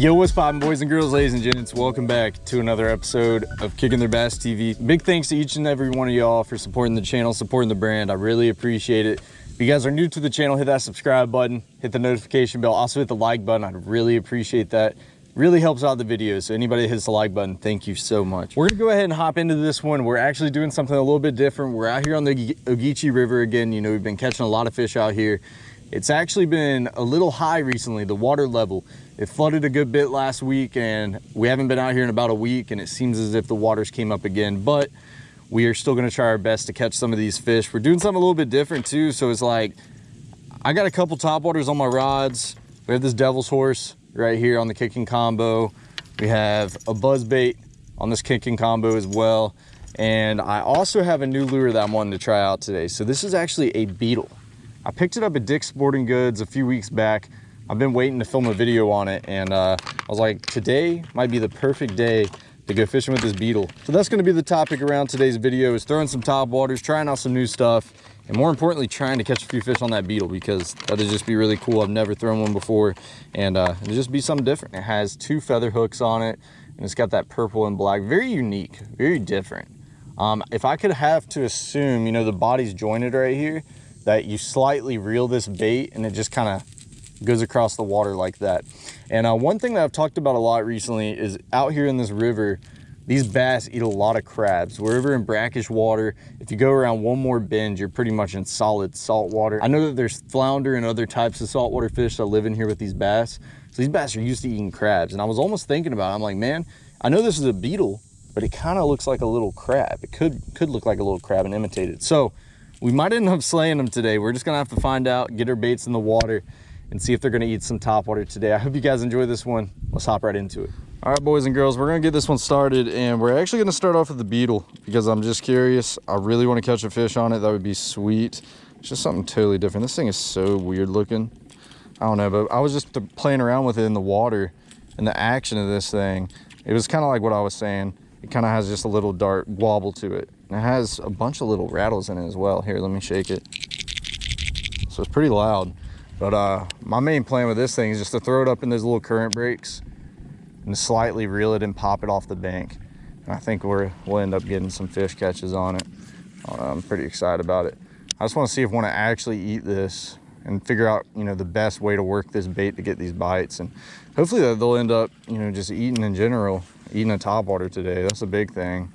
Yo, what's poppin', boys and girls, ladies and gents? Welcome back to another episode of Kicking Their Bass TV. Big thanks to each and every one of y'all for supporting the channel, supporting the brand. I really appreciate it. If you guys are new to the channel, hit that subscribe button, hit the notification bell, also hit the like button. I'd really appreciate that. Really helps out the video. So anybody that hits the like button, thank you so much. We're gonna go ahead and hop into this one. We're actually doing something a little bit different. We're out here on the Ogeechee River again. You know, we've been catching a lot of fish out here. It's actually been a little high recently, the water level. It flooded a good bit last week and we haven't been out here in about a week and it seems as if the waters came up again, but we are still gonna try our best to catch some of these fish. We're doing something a little bit different too. So it's like, I got a couple top waters on my rods. We have this devil's horse right here on the kicking combo. We have a buzz bait on this kicking combo as well. And I also have a new lure that I'm wanting to try out today. So this is actually a beetle. I picked it up at Dick's Sporting Goods a few weeks back. I've been waiting to film a video on it and uh, I was like, today might be the perfect day to go fishing with this beetle. So that's gonna be the topic around today's video is throwing some top waters, trying out some new stuff, and more importantly, trying to catch a few fish on that beetle because that'd just be really cool. I've never thrown one before and uh, it'll just be something different. It has two feather hooks on it and it's got that purple and black, very unique, very different. Um, if I could have to assume, you know, the body's jointed right here, that you slightly reel this bait and it just kind of goes across the water like that. And uh, one thing that I've talked about a lot recently is out here in this river, these bass eat a lot of crabs. Wherever in brackish water, if you go around one more bend, you're pretty much in solid salt water. I know that there's flounder and other types of saltwater fish that live in here with these bass. So these bass are used to eating crabs. And I was almost thinking about it. I'm like, man, I know this is a beetle, but it kind of looks like a little crab. It could, could look like a little crab and imitate it. So we might end up slaying them today. We're just gonna have to find out, get our baits in the water, and see if they're gonna eat some top water today. I hope you guys enjoy this one. Let's hop right into it. All right, boys and girls, we're gonna get this one started, and we're actually gonna start off with the beetle because I'm just curious. I really wanna catch a fish on it. That would be sweet. It's just something totally different. This thing is so weird looking. I don't know, but I was just playing around with it in the water and the action of this thing. It was kind of like what I was saying. It kind of has just a little dart wobble to it. And it has a bunch of little rattles in it as well. Here, let me shake it. So it's pretty loud. But uh, my main plan with this thing is just to throw it up in those little current breaks and slightly reel it and pop it off the bank. And I think we're, we'll end up getting some fish catches on it. Uh, I'm pretty excited about it. I just want to see if I want to actually eat this and figure out, you know, the best way to work this bait to get these bites. And hopefully they'll end up, you know, just eating in general, eating a topwater today. That's a big thing.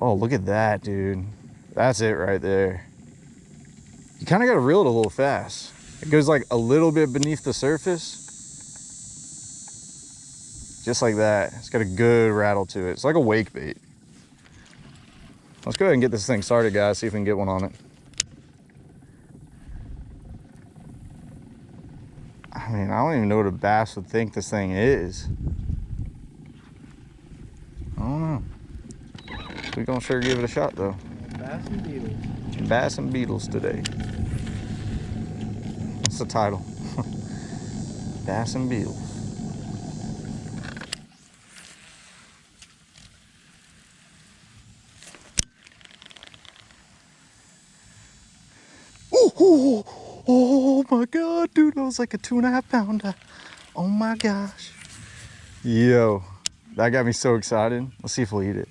Oh, look at that, dude. That's it right there. You kind of got to reel it a little fast. It goes like a little bit beneath the surface. Just like that. It's got a good rattle to it. It's like a wake bait. Let's go ahead and get this thing started, guys. See if we can get one on it. I mean, I don't even know what a bass would think this thing is. I don't know. We're gonna sure give it a shot though. Bass and beetles. Bass and beetles today. That's the title. Bass and beetles. Oh, oh, oh my god, dude, that was like a two and a half pounder. Oh my gosh. Yo, that got me so excited. Let's see if we'll eat it.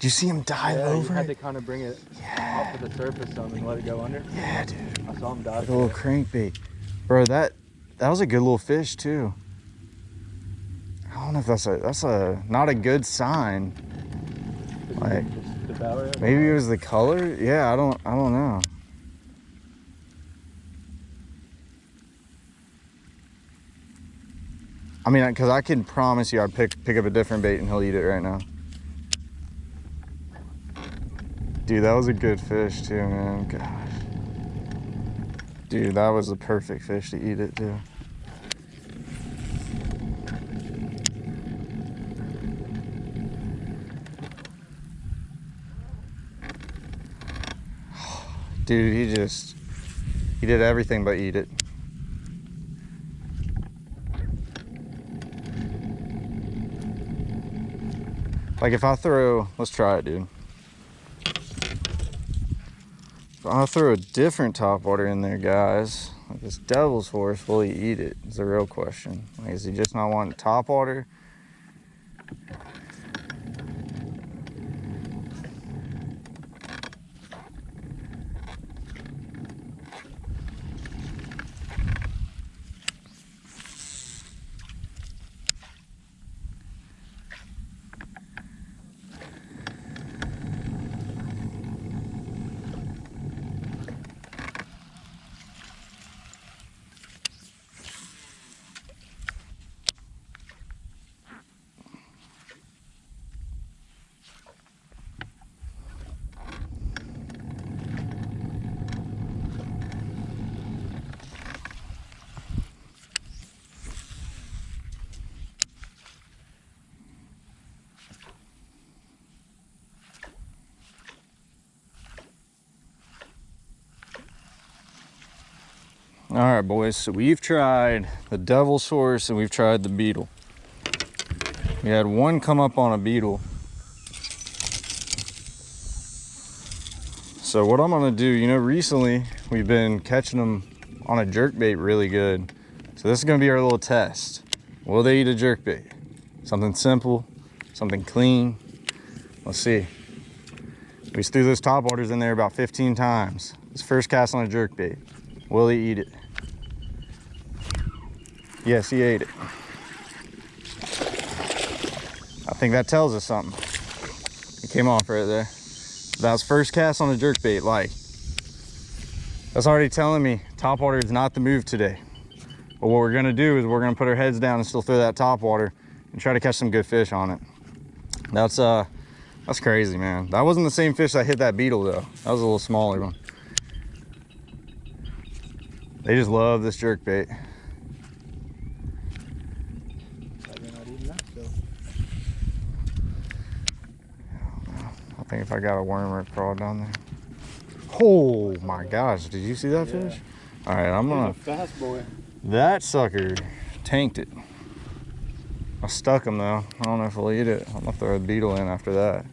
Do you see him dive yeah, over you had it? to kind of bring it Yeah. up to the surface some and let it go under. Yeah, dude. I saw him dive. Like a little crankbait. Bro, that that was a good little fish too. I don't know if that's a that's a not a good sign. Like, it? Maybe it was the color. Yeah, I don't I don't know. I mean, because I can promise you, I'd pick pick up a different bait and he'll eat it right now. Dude, that was a good fish too, man. Gosh. Dude, that was the perfect fish to eat it too. Dude, he just, he did everything but eat it. Like if I throw, let's try it, dude. I'll throw a different top water in there, guys. Like this devil's horse, will he eat it? Is the real question. Like, is he just not wanting top water? All right, boys. So we've tried the devil's horse and we've tried the beetle. We had one come up on a beetle. So what I'm gonna do, you know, recently we've been catching them on a jerk bait really good. So this is gonna be our little test. Will they eat a jerk bait? Something simple, something clean. Let's see. We threw those top waters in there about 15 times. This first cast on a jerk bait. Will he eat it? Yes, he ate it. I think that tells us something. It came off right there. That was first cast on a jerk bait. Like, that's already telling me top water is not the move today. But what we're gonna do is we're gonna put our heads down and still throw that top water and try to catch some good fish on it. That's uh, that's crazy, man. That wasn't the same fish that hit that beetle though. That was a little smaller one. They just love this jerk bait. Probably not eating that still. I think if I got a worm or a crawl down there. Oh my gosh, did you see that Yeah. fish? All right, I'm gonna, a fast boy. that sucker tanked it. I stuck him though. I don't know if he'll eat it. I'm gonna throw a beetle in after that.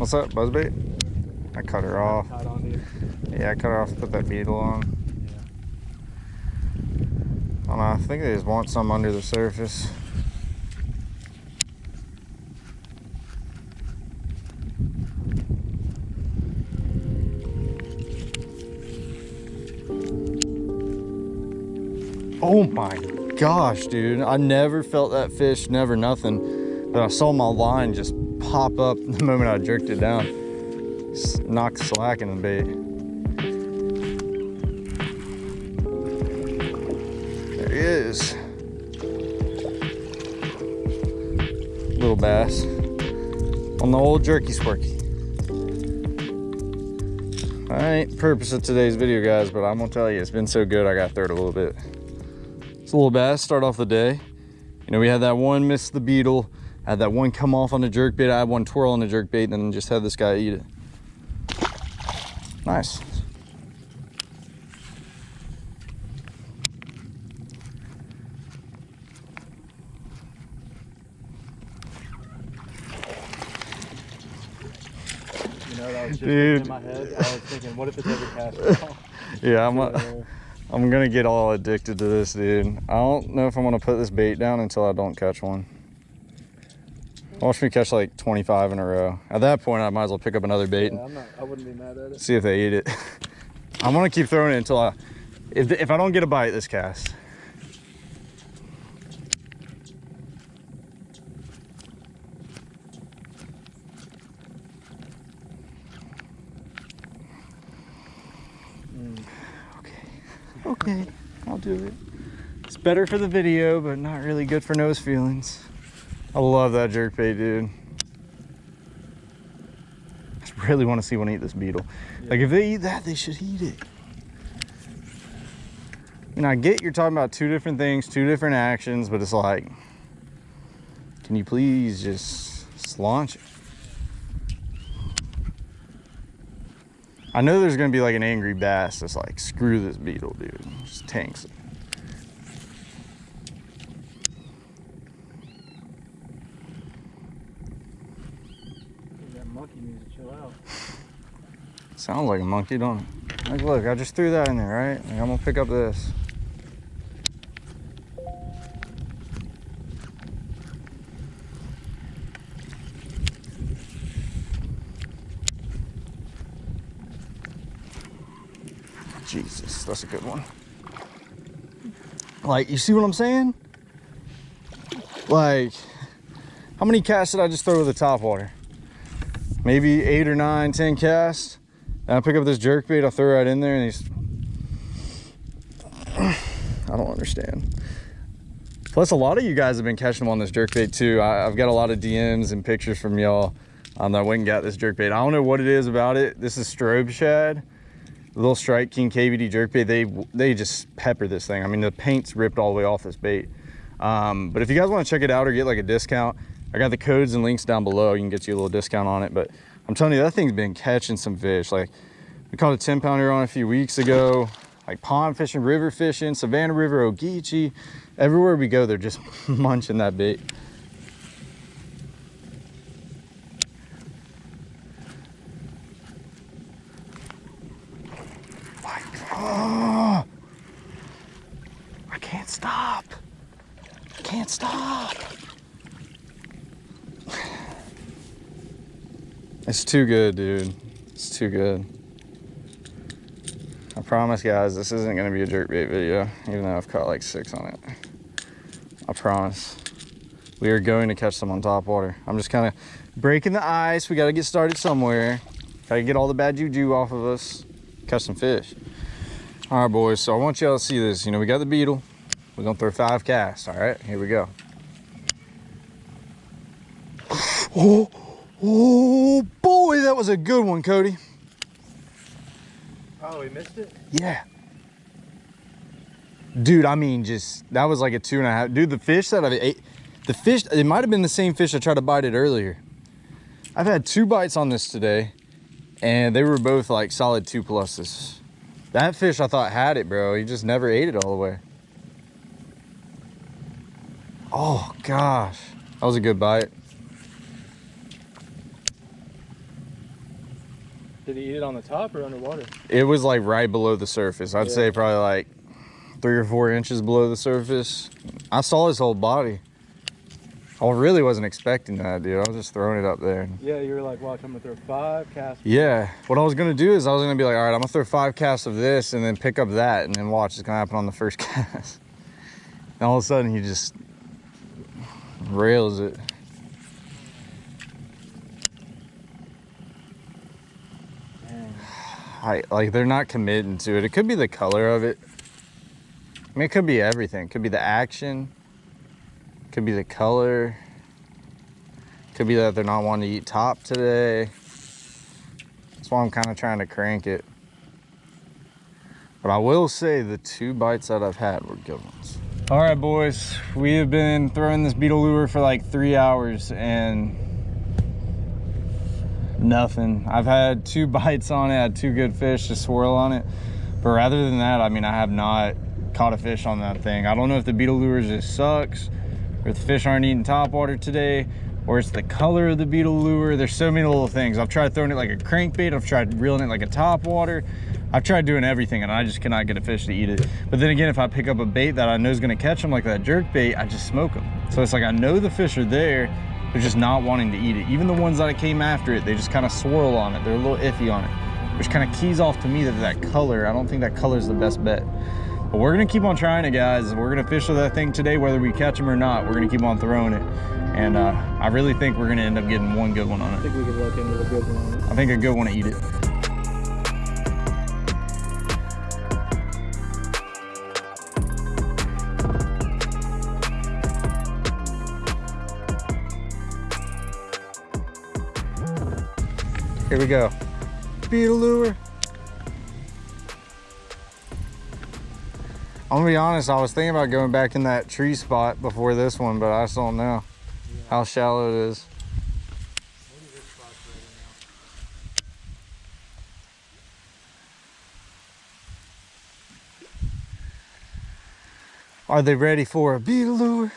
What's up, buzzbait? I cut her off. On. Yeah, I cut her off, put that beetle on. Yeah. I don't know, I think they just want some under the surface. Oh my gosh, dude. I never felt that fish, never nothing. But I saw my line just pop up the moment I jerked it down. S- Knocked slack in the bait. There he is. Little bass on the old jerky sparky. I ain't purpose of today's video, guys, but I'm gonna tell you, it's been so good, I got third a little bit. It's a little bass, start off the day. You know, we had that one miss the beetle, had that one come off on the jerk bait, I had one twirl on the jerk bait, and then just had this guy eat it. Nice. You know, that was just Dude. in my head. I was thinking, what if it's ever cast? Yeah, I'm, a. I'm gonna get all addicted to this, dude. I don't know if I'm gonna put this bait down until I don't catch one. Watch me catch like 25 in a row. At that point, I might as well pick up another bait Yeah, I'm not, I wouldn't be mad at and it. see if they eat it. I'm gonna keep throwing it until I, if, if I don't get a bite this cast. Mm. Okay, I'll do it. It's better for the video, but not really good for nose feelings. I love that jerk bait, dude. I really want to see one eat this beetle. Like if they eat that, they should eat it. And I get you're talking about two different things, two different actions, but it's like, can you please just just launch it? I know there's gonna be like an angry bass that's like, screw this beetle, dude. Just tanks it. That monkey needs to chill out. Sounds like a monkey, don't it? Like, look, I just threw that in there, right? Like, I'm gonna pick up this. Jesus, that's a good one. Like, you see what I'm saying? Like, how many casts did I just throw with the top water? maybe eight or nine, ten casts. And I pick up this jerk bait, I throw right in there, and he's. I don't understand. Plus, a lot of you guys have been catching them on this jerk bait too. I, have got a lot of DMs and pictures from y'all um, that went and got this jerk bait. I don't know what it is about it. This is strobe shad, little Strike King KVD jerk bait. They they just pepper this thing. I mean, the paint's ripped all the way off this bait. Um, but if you guys want to check it out or get like a discount, I got the codes and links down below. You can get you a little discount on it. But I'm telling you, that thing's been catching some fish. Like we caught a 10 pounder on a few weeks ago, like pond fishing, river fishing, Savannah River, Ogeechee. Everywhere we go, they're just munching that bait. God. I can't stop. I can't stop. It's too good, dude. It's too good. I promise, guys, this isn't gonna be a jerkbait video, even though I've caught like six on it. I promise. We are going to catch some on top water. I'm just kind of breaking the ice. We got to get started somewhere. Got to get all the bad juju off of us. Catch some fish. All right, boys. So I want y'all to see this. You know, we got the beetle. We're gonna throw five casts. All right, here we go. Oh. Oh boy, that was a good one, Cody. Oh, we missed it? Yeah. Dude, I mean, just, that was like a two and a half. Dude, the fish that I ate, the fish, it might have been the same fish I tried to bite it earlier. I've had two bites on this today, and they were both like solid two pluses. That fish I thought had it, bro. He just never ate it all the way. Oh, gosh. That was a good bite. Did he eat it on the top or underwater? It was like right below the surface. I'd Yeah. say probably like three or four inches below the surface. I saw his whole body. I really wasn't expecting that, dude. I was just throwing it up there. Yeah, you were like, watch, I'm gonna throw five casts. Yeah, what I was gonna do is I was gonna be like, all right, I'm gonna throw five casts of this and then pick up that and then watch it's gonna happen on the first cast. And all of a sudden he just rails it. Dang. I, like they're not committing to it. It could be the color of it. I mean, it could be everything. It could be the action. It could be the color. It could be that they're not wanting to eat top today. That's why I'm kind of trying to crank it. But I will say the two bites that I've had were good ones. All right, boys. We have been throwing this beetle lure for like three hours and nothing. I've had two bites on it, had two good fish to swirl on it. But rather than that, I mean, I have not caught a fish on that thing. I don't know if the beetle lure just sucks or the fish aren't eating top water today or it's the color of the beetle lure. There's so many little things. I've tried throwing it like a crankbait. I've tried reeling it like a top water. I've tried doing everything and I just cannot get a fish to eat it. But then again, if I pick up a bait that I know is gonna catch them like that jerk bait, I just smoke them. So it's like, I know the fish are there, they're just not wanting to eat it. Even the ones that I came after it, they just kind of swirl on it. They're a little iffy on it, which kind of keys off to me that that color, I don't think that color is the best bet. But we're gonna keep on trying it, guys. We're gonna fish with that thing today, whether we catch them or not. We're gonna keep on throwing it. And uh, I really think we're gonna end up getting one good one on it. I think we could look into a good one. I think a good one to eat it. Here we go. Beetle lure. I'm gonna be honest, I was thinking about going back in that tree spot before this one, but I just don't know yeah. how shallow it is. Are they ready for a beetle lure?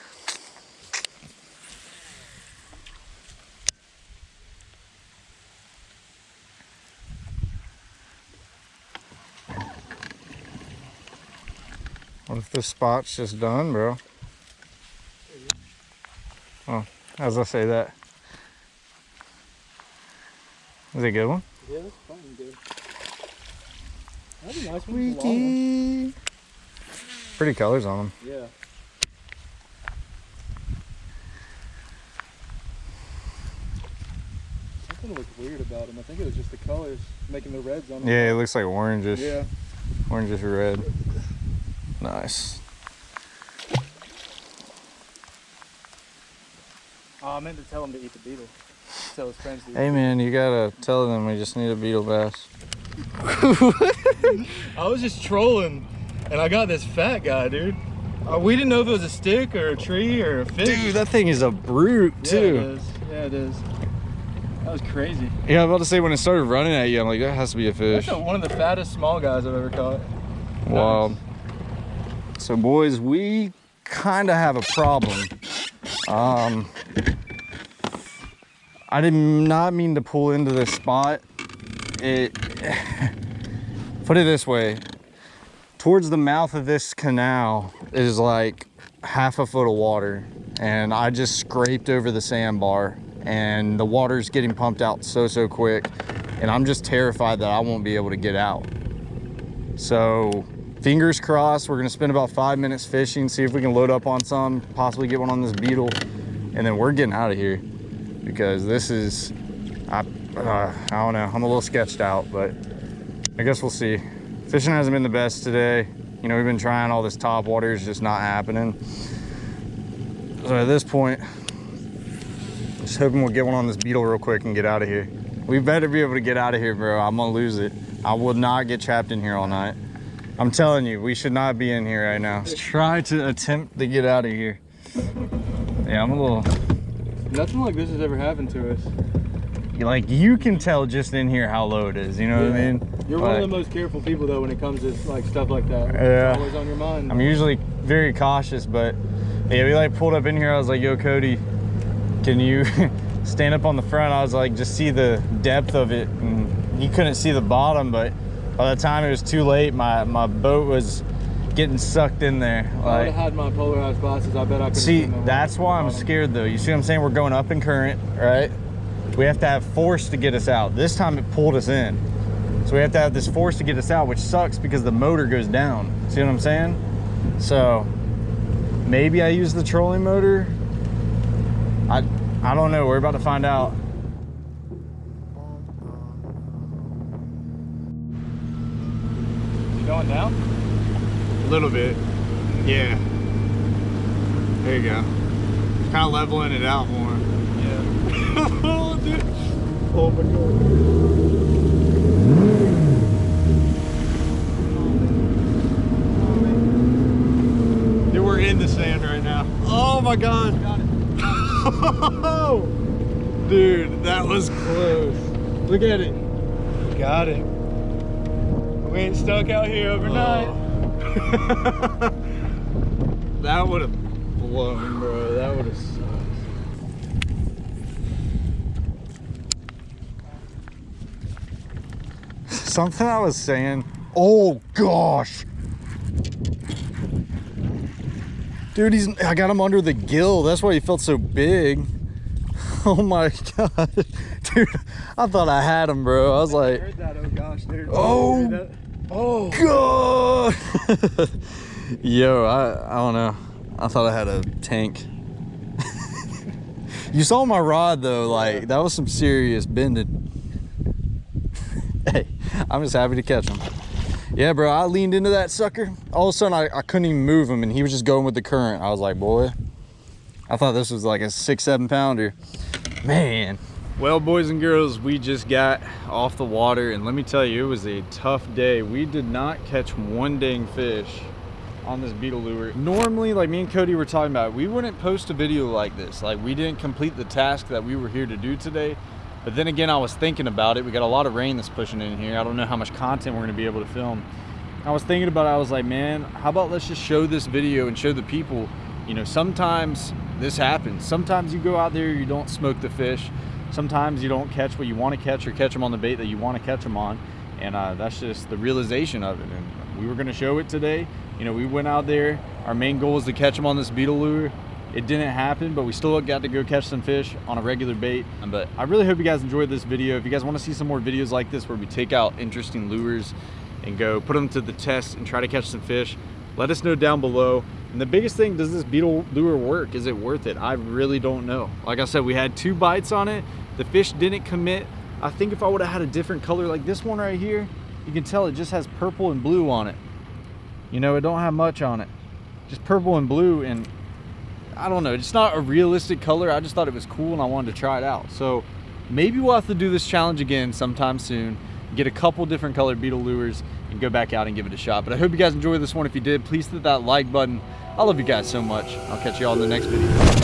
What if this spot's just done, bro? Oh, as I say that. Is it a good one? Yeah, that's fine, dude. That'd be nice one. for long one. Squeaky. Pretty colors on them. Yeah. Something looked weird about him. I think it was just the colors making the reds on them. Yeah, it looks like orangish. Yeah. Orangish red. Nice. Oh, I meant to tell him to eat the beetle. Tell his friends to eat Hey man, you gotta tell them we just need a beetle bass. I was just trolling, and I got this fat guy, dude. Uh, we didn't know if it was a stick or a tree or a fish. Dude, that thing is a brute yeah, too. it is. Yeah, it is. That was crazy. Yeah, I was about to say when it started running at you, I'm like, that has to be a fish. That's a- one of the fattest small guys I've ever caught. Wild. So boys, we kind of have a problem. Um, I did not mean to pull into this spot. It, put it this way, towards the mouth of this canal is like half a foot of water and I just scraped over the sandbar and the water's getting pumped out so, so quick. And I'm just terrified that I won't be able to get out. So fingers crossed, we're gonna spend about five minutes fishing, see if we can load up on some, possibly get one on this beetle, and then we're getting out of here because this is, I, uh, I don't know, I'm a little sketched out, but I guess we'll see. Fishing hasn't been the best today. You know, we've been trying all this top water, it's just not happening. So at this point, just hoping we'll get one on this beetle real quick and get out of here. We better be able to get out of here, bro. I'm gonna lose it. I will not get trapped in here all night. I'm telling you, we should not be in here right now. Let's try to attempt to get out of here. Yeah, I'm a little, Nothing like this has ever happened to us. like you can tell just in here how low it is, you know what I mean? You're one of the most careful people though when it comes to like stuff like that. Yeah. It's always on your mind. I'm usually very cautious, but yeah, we like pulled up in here. I was like, yo, Cody, can you stand up on the front? I was like, just see the depth of it. And he couldn't see the bottom, but by the time it was too late, my, my boat was getting sucked in there. If I would have had my polarized glasses, I bet I could. see, that's why I'm scared though. You see what I'm saying? We're going up in current, right? We have to have force to get us out. This time it pulled us in. So we have to have this force to get us out, which sucks because the motor goes down. See what I'm saying? So maybe I use the trolling motor. I I don't know. We're about to find out. Going down? A little bit. Yeah. There you go. Kind of leveling it out more. Yeah. oh, dude. Oh my god. Dude, we're in the sand right now. Oh my god. Got it. Dude, that was close. Look at it. Got it. We ain't stuck out here overnight. That would have blown, bro. That would have sucked. Something I was saying. Oh gosh. Dude, he's I got him under the gill. That's why he felt so big. Oh my god. Dude, I thought I had him, bro. I was like, heard that? Oh gosh, dude. Oh. Oh. God! Yo, I, I don't know. I thought I had a tank. you saw my rod though, like that was some serious bending. hey, I'm just happy to catch him. Yeah, bro, I leaned into that sucker. All of a sudden, I, I couldn't even move him, and he was just going with the current. I was like, boy, I thought this was like a six, seven pounder. Man. Well, boys and girls, we just got off the water, and let me tell you, it was a tough day. We did not catch one dang fish on this beetle lure. Normally, like me and Cody were talking about, we wouldn't post a video like this. Like, we didn't complete the task that we were here to do today. But then again, I was thinking about it. We got a lot of rain that's pushing in here. I don't know how much content we're gonna be able to film. I was thinking about it, I was like, man, how about let's just show this video and show the people, you know, sometimes this happens. Sometimes you go out there, you don't smoke the fish. Sometimes you don't catch what you want to catch or catch them on the bait that you want to catch them on. And uh, that's just the realization of it. And we were going to show it today. You know, we went out there. Our main goal was to catch them on this beetle lure. It didn't happen, but we still got to go catch some fish on a regular bait. But I really hope you guys enjoyed this video. If you guys want to see some more videos like this where we take out interesting lures and go put them to the test and try to catch some fish, let us know down below. And the biggest thing, does this beetle lure work? Is it worth it? I really don't know. Like I said, we had two bites on it. The fish didn't commit. I think if I would have had a different color like this one right here, you can tell it just has purple and blue on it. You know, it don't have much on it. Just purple and blue and I don't know, it's not a realistic color. I just thought it was cool and I wanted to try it out. So maybe we'll have to do this challenge again sometime soon, get a couple different colored beetle lures and go back out and give it a shot. But I hope you guys enjoyed this one. If you did, please hit that like button. I love you guys so much. I'll catch you all in the next video.